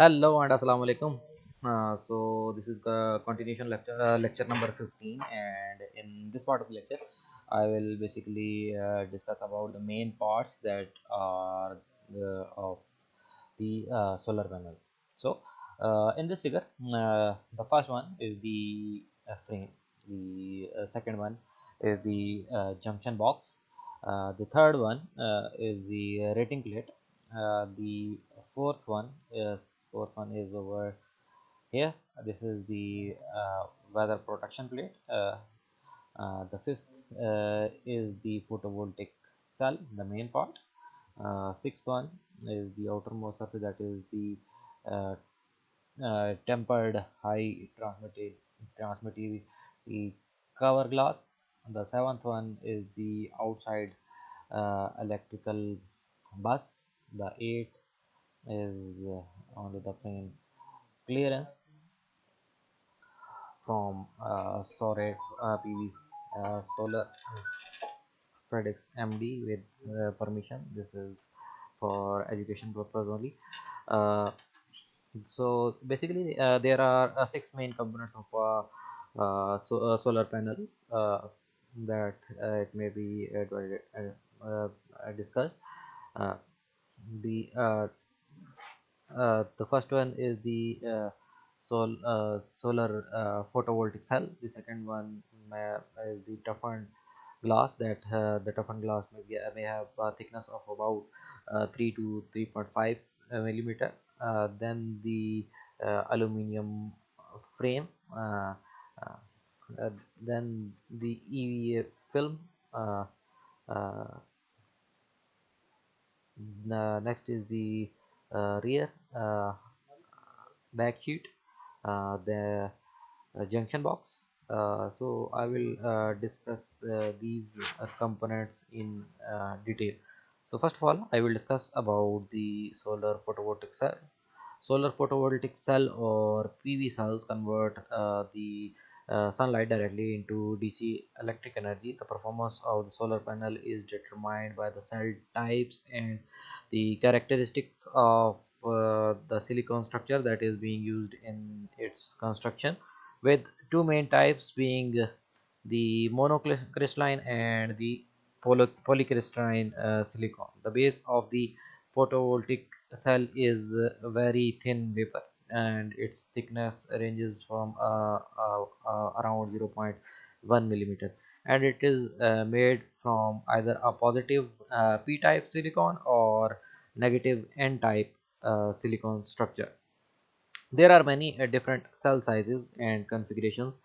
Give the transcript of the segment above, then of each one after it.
Hello and assalamu alaikum. Uh, so this is the continuation lecture, uh, lecture number 15, and in this part of the lecture, I will basically uh, discuss about the main parts that are the, of the uh, solar panel. So uh, in this figure, uh, the first one is the uh, frame. The uh, second one is the uh, junction box. Uh, the third one uh, is the rating plate. Uh, the fourth one fourth one is over here. This is the uh, weather protection plate. Uh, uh, the fifth uh, is the photovoltaic cell the main part. Uh, sixth one is the outermost surface that is the uh, tempered high transmitted transmittivity cover glass. The seventh one is the outside electrical bus. The eighth is only the frame clearance from uh, uh, PV uh, Solar Predix MD with uh, permission. This is for education purpose only. Uh, so basically, uh, there are uh, six main components of uh, uh, so, solar panel uh, that it may be discussed. The uh, the first one is the uh, sol uh, solar uh, photovoltaic cell. The second one is the toughened glass that uh, the toughened glass may, be, may have a thickness of about uh, 3 to 3.5 uh, millimeter. Then the aluminium frame. Then the EVA film. Next is the rear uh, back sheet uh, the uh, junction box. Uh, so I will uh, discuss uh, these uh, components in uh, detail. So first of all I will discuss about the solar photovoltaic cell. Solar photovoltaic cell or PV cells convert uh, the uh, sunlight directly into DC electric energy. The performance of the solar panel is determined by the cell types and the characteristics of uh, the silicon structure that is being used in its construction with two main types being the monocrystalline and the poly polycrystalline uh, silicon. The base of the photovoltaic cell is uh, very thin wafer and its thickness ranges from uh, uh, uh, around 0.1 millimeter. And it is uh, made from either a positive uh, p-type silicon or negative n-type uh, silicon structure. There are many different cell sizes and configurations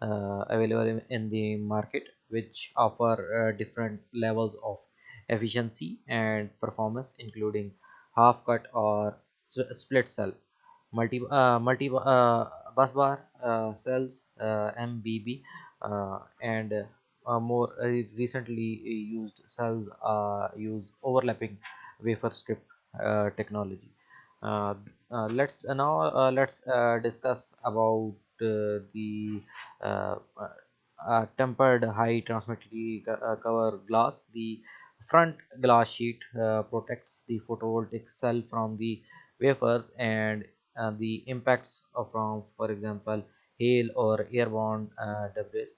available in, the market which offer different levels of efficiency and performance including half cut or split cell multi uh, multi uh, bus bar uh, cells uh, MBB uh, and uh, more uh, recently used cells use overlapping wafer strip uh, technology. Uh, let's now let's discuss about the tempered high transmittivity co- cover glass. The front glass sheet protects the photovoltaic cell from the wafers and uh, the impacts from for example hail or airborne uh, debris.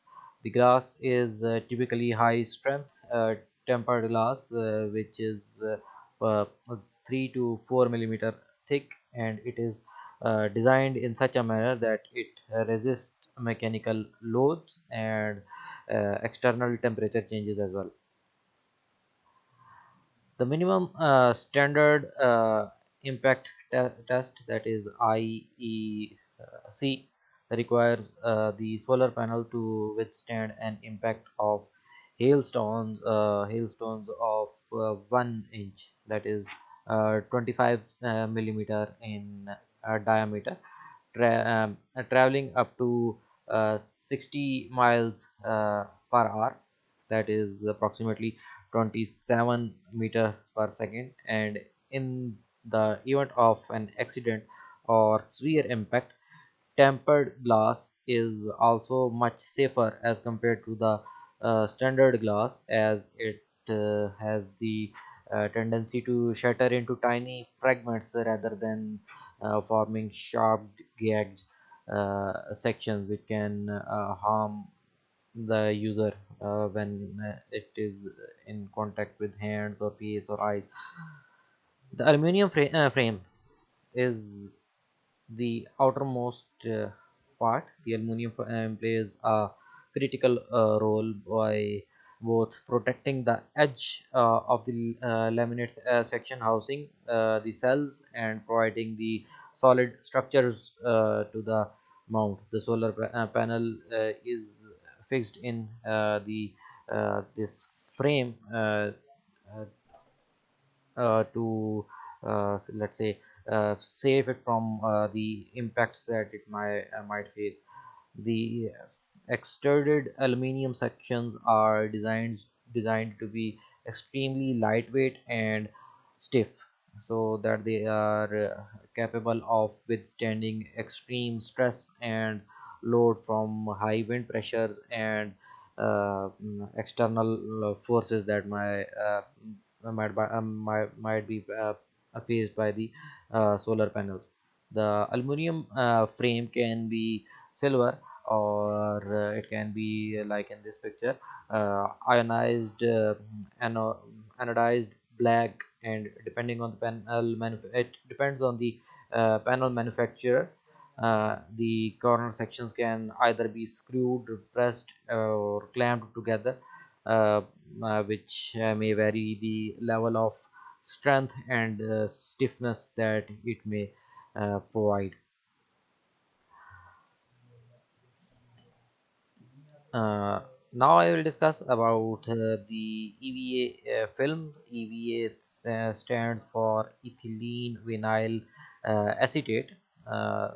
The glass is uh, typically high strength uh, tempered glass uh, which is uh, uh, 3 to 4 millimeter thick and it is designed in such a manner that it resists mechanical loads and external temperature changes as well. The minimum standard impact test that is IEC requires uh, the solar panel to withstand an impact of hailstones uh, hailstones of uh, 1 inch that is uh, 25 uh, millimeter in uh, diameter tra um, uh, traveling up to uh, 60 miles uh, per hour that is approximately 27 meter per second and in the event of an accident or severe impact tempered glass is also much safer as compared to the uh, standard glass as it uh, has the uh, tendency to shatter into tiny fragments rather than uh, forming sharp gagged uh, sections which can uh, harm the user when it is in contact with hands or face or eyes. The aluminum fra- uh, frame is the outermost uh, part. The aluminum um, plays a critical uh, role by both protecting the edge uh, of the uh, laminate uh, section housing the cells and providing the solid structures to the mount. The solar panel is fixed in the this frame to uh, let's say uh, save it from uh, the impacts that it might uh, might face. The extruded aluminum sections are designed designed to be extremely lightweight and stiff so that they are uh, capable of withstanding extreme stress and load from high wind pressures and uh, mm, external uh, forces that might uh, might, by, um, might, might be uh, faced by the uh, solar panels. The aluminum uh, frame can be silver or uh, it can be uh, like in this picture uh, ionized ano- anodized black and depending on the panel it depends on the panel manufacturer the corner sections can either be screwed pressed or clamped together which uh, may vary the level of strength and uh, stiffness that it may uh, provide Uh, now I will discuss about uh, the EVA uh, film. EVA sta- stands for ethylene vinyl uh, acetate. Uh,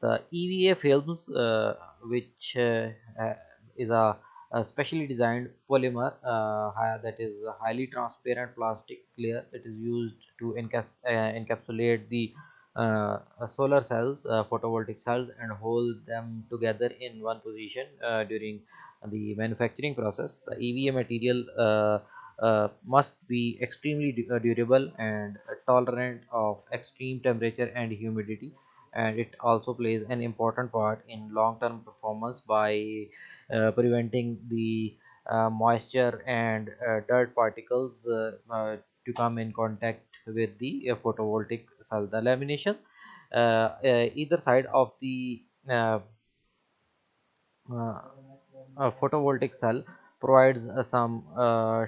the EVA films, uh, which uh, uh, is a, a specially designed polymer uh, that is highly transparent plastic layer that is used to encaps- uh, encapsulate the uh, uh, solar cells, uh, photovoltaic cells, and hold them together in one position uh, during the manufacturing process. The EVA material uh, uh, must be extremely du- uh, durable and tolerant of extreme temperature and humidity and it also plays an important part in long-term performance by uh, preventing the uh, moisture and uh, dirt particles uh, uh, to come in contact with the uh, photovoltaic cell. The lamination, either side of the photovoltaic cell provides some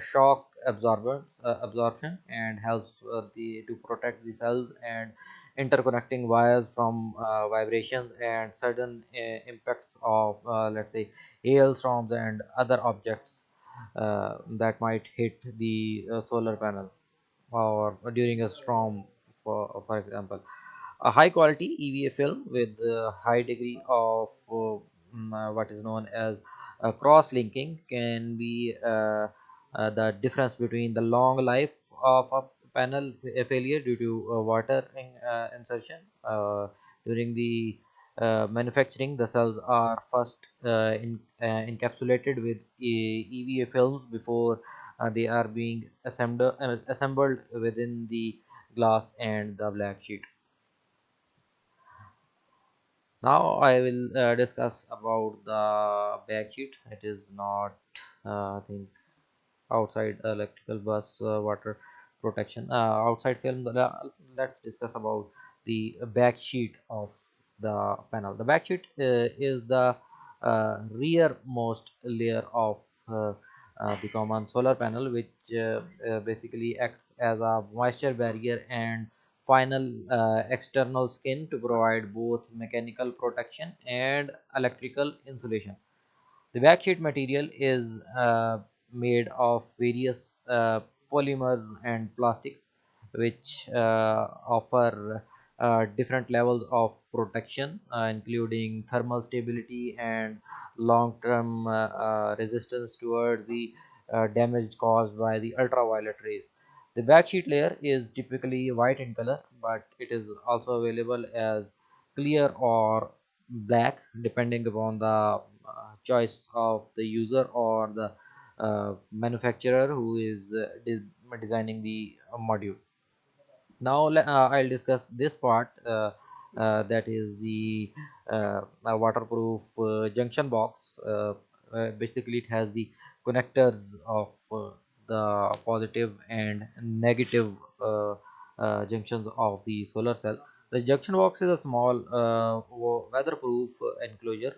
shock absorbance absorption and helps the to protect the cells and interconnecting wires from uh, vibrations and sudden uh, impacts of uh, let's say hailstorms and other objects uh, that might hit the uh, solar panel or during a storm for for example. A high quality EVA film with a high degree of uh, mm, what is known as uh, cross linking can be the difference between the long life of a panel failure due to uh, water in, uh, insertion. Uh, during the manufacturing the cells are first in, encapsulated with EVA films before they are being assembled, assembled within the glass and the black sheet. Now I will uh, discuss about the back sheet. It is not, uh, I think, outside electrical bus uh, water protection. Uh, outside film. Let's discuss about the back sheet of the panel. The back sheet uh, is the uh, rearmost layer of uh, the common solar panel, which basically acts as a moisture barrier and final uh, external skin to provide both mechanical protection and electrical insulation. The backsheet material is uh, made of various uh, polymers and plastics which uh, offer uh, different levels of protection uh, including thermal stability and long-term uh, uh, resistance towards the uh, damage caused by the ultraviolet rays. The backsheet layer is typically white in color but it is also available as clear or black depending upon the choice of the user or the manufacturer who is uh, de- designing the uh, module. Now uh, i'll discuss this part uh, uh, that is the waterproof junction box basically it has the connectors of the positive and negative junctions of the solar cell. The junction box is a small weatherproof enclosure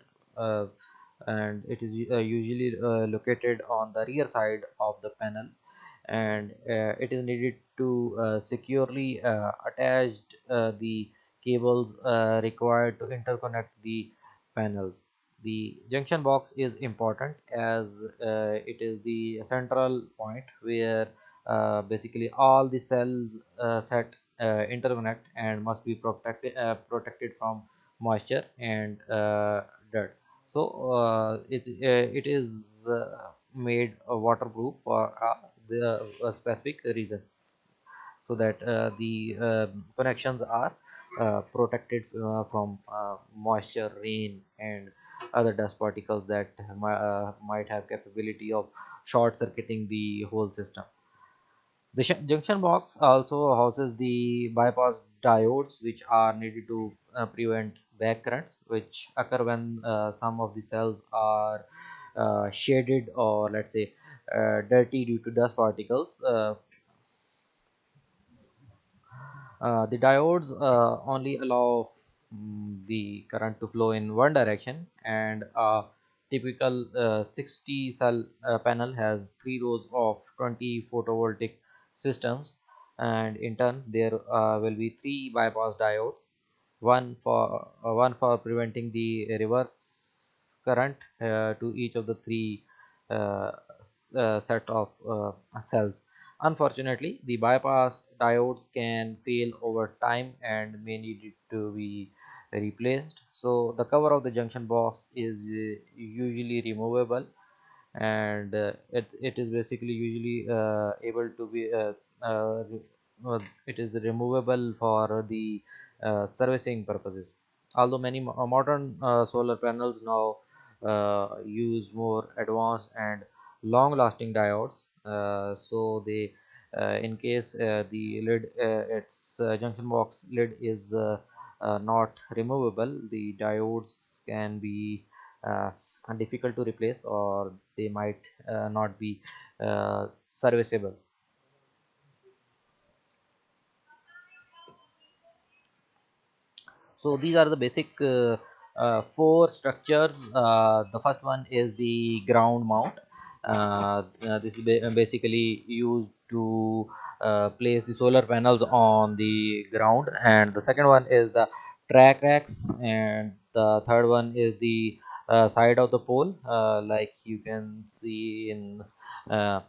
and it is uh, usually uh, located on the rear side of the panel. And uh, it is needed to securely attach the cables required to interconnect the panels. The junction box is important as uh, it is the central point where uh, basically all the cells uh, set interconnect and must be protected protected from moisture and dirt so uh, it it is made waterproof for the specific reason. So that uh, the uh, connections are uh, protected uh, from uh, moisture rain and other dust particles that uh, might have capability of short circuiting the whole system. The junction box also houses the bypass diodes which are needed to uh, prevent back currents which occur when uh, some of the cells are uh, shaded or let's say uh, dirty due to dust particles the diodes only allow mm, the current to flow in one direction and a typical uh, 60 cell uh, panel has three rows of 20 photovoltaic systems and in turn there uh, will be three bypass diodes one for uh, one for preventing the reverse current uh, to each of the three uh, uh, set of cells. Unfortunately the bypass diodes can fail over time and may need to be replaced. So the cover of the junction box is usually removable and uh, it, it is basically usually uh, able to be uh, it is removable for the servicing purposes. Although many uh, modern uh, solar panels now uh, use more advanced and long lasting diodes uh, so they uh, in case uh, the lid uh, its uh, junction box lid is uh, uh, not removable the diodes can be uh, difficult to replace or they might uh, not be uh, serviceable so these are the basic uh, uh, four structures. Uh, the first one is the ground mount. This is ba- basically used to place the solar panels on the ground. And the second one is the track racks. And the third one is the uh, side of the pole. Uh, like you can see in uh,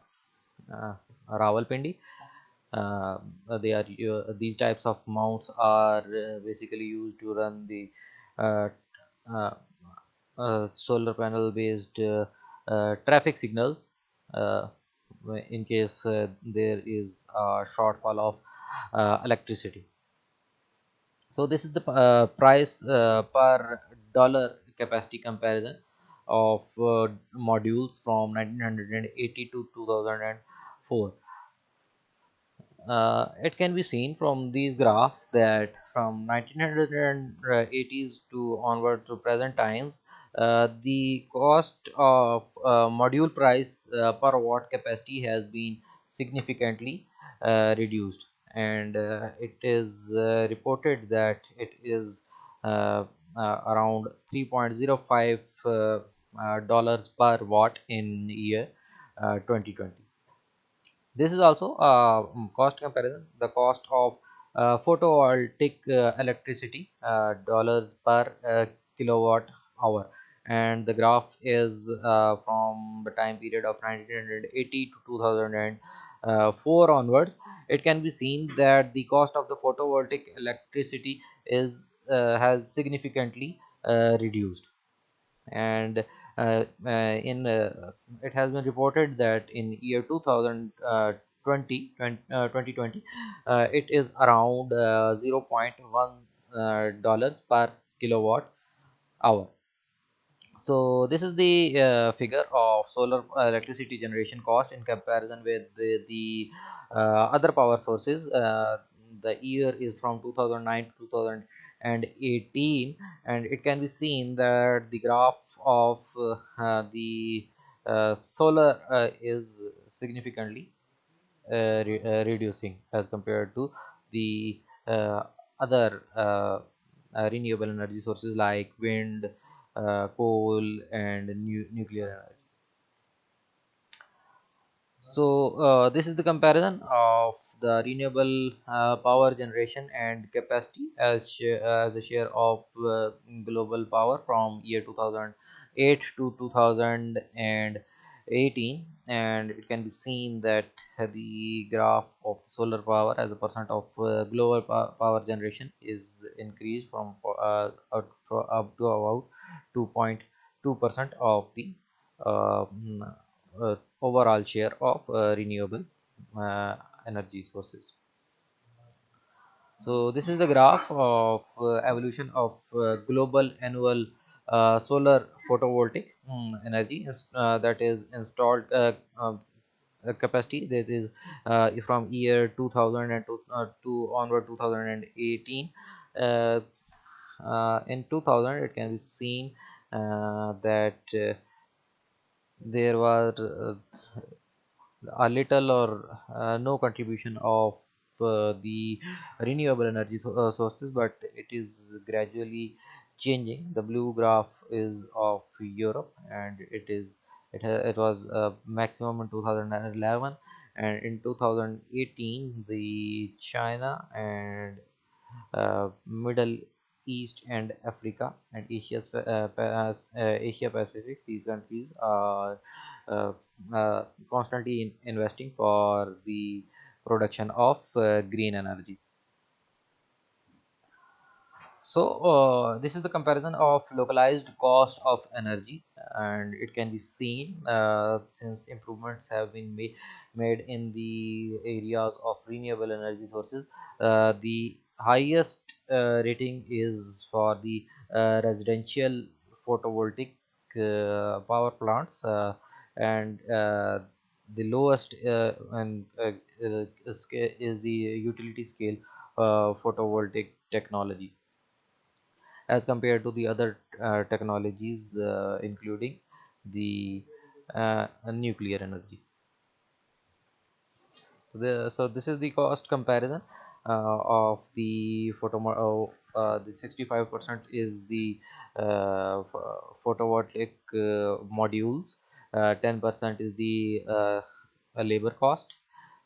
Rawalpindi uh, they are uh, these types of mounts are uh, basically used to run the uh, uh, solar panel based traffic signals in case there is a shortfall of electricity. So this is the price per dollar capacity comparison of modules from 1980 to 2004 uh, it can be seen from these graphs that from 1980s to onward to present times uh, the cost of uh, module price uh, per watt capacity has been significantly uh, reduced. And uh, it is reported that it is around 3.05 uh, uh, dollars per watt in year uh, 2020 this is also uh, mm, cost comparison. The cost of uh, photovoltaic uh, electricity uh, dollars per uh, kilowatt hour. And the graph is uh, from the time period of 1980 to 2004 onwards. It can be seen that the cost of the photovoltaic electricity is has significantly reduced. And in uh, it has been reported that in year 2020 uh, 2020 uh, it is around uh, zero point 0.1 uh, dollars per kilowatt hour. So this is the uh, figure of solar electricity generation cost in comparison with the, the uh, other power sources. Uh, the year is from 2009 to and 18 and it can be seen that the graph of uh, the uh, solar uh, is significantly uh, re uh, reducing as compared to the uh, other uh, renewable energy sources like wind coal and nu nuclear energy so uh, this is the comparison of the renewable uh, power generation and capacity as share, as a share of uh, global power from year 2008 to 2018 and it can be seen that the graph of solar power as a percent of uh, global power generation is increased from uh, up to about 2.2 percent of the uh, uh, overall share of uh, renewable uh, energy sources. So this is the graph of uh, evolution of uh, global annual uh, solar photovoltaic um, energy uh, that is installed um, capacity that is from year 2000 and to, to onward 2018 in 2000 it can be seen that there were a little or uh, no contribution of uh, the renewable energy so, uh, sources but it is gradually changing. The blue graph is of europe and it is it, it was uh, maximum in 2011 and in 2018 the china and uh, middle east and africa and asia uh, uh, asia pacific. These countries are uh, uh, constantly in investing for the production of uh, green energy. So uh, this is the comparison of levelized cost of energy and it can be seen uh, since improvements have been made made in the areas of renewable energy sources uh, the highest uh, rating is for the uh, residential photovoltaic uh, power plants and the lowest and is the utility scale photovoltaic technology. As compared to the other uh, technologies uh, including the uh, nuclear energy. The, so this is the cost comparison. uh, of the photo uh, uh, the 65 percent is the photovoltaic modules. 10 percent is the labor cost.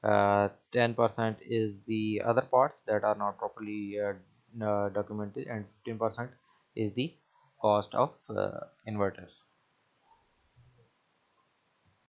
10% is the other parts that are not properly uh, uh, documented and 15% is the cost of uh, inverters